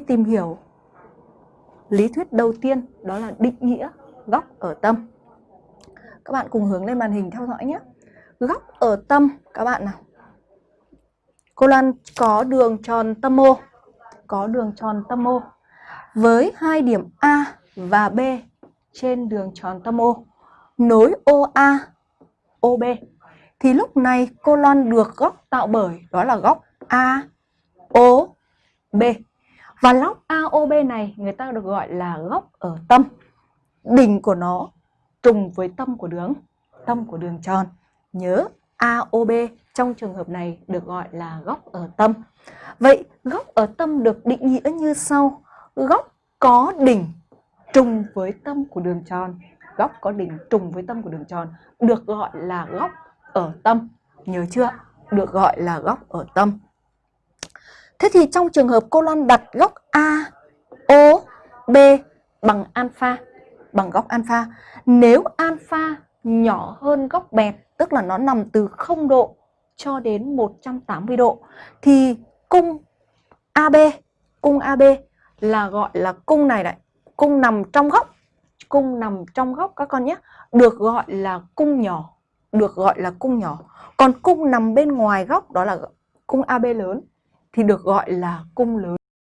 tìm hiểu lý thuyết đầu tiên đó là định nghĩa góc ở tâm. Các bạn cùng hướng lên màn hình theo dõi nhé. Góc ở tâm các bạn nào. Cô Lan có đường tròn tâm O, có đường tròn tâm O với hai điểm A và B trên đường tròn tâm O nối OA, OB thì lúc này cô Loan được góc tạo bởi đó là góc A O B và góc AOB này người ta được gọi là góc ở tâm. Đỉnh của nó trùng với tâm của đường, tâm của đường tròn. Nhớ AOB trong trường hợp này được gọi là góc ở tâm. Vậy góc ở tâm được định nghĩa như sau. Góc có đỉnh trùng với tâm của đường tròn. Góc có đỉnh trùng với tâm của đường tròn được gọi là góc ở tâm. Nhớ chưa? Được gọi là góc ở tâm. Thế thì trong trường hợp cô Loan đặt góc A, O, B bằng alpha, bằng góc alpha, nếu alpha nhỏ hơn góc bẹt, tức là nó nằm từ 0 độ cho đến 180 độ, thì cung AB, cung AB là gọi là cung này đấy cung nằm trong góc, cung nằm trong góc các con nhé, được gọi là cung nhỏ, được gọi là cung nhỏ. Còn cung nằm bên ngoài góc đó là cung AB lớn thì được gọi là cung lớn.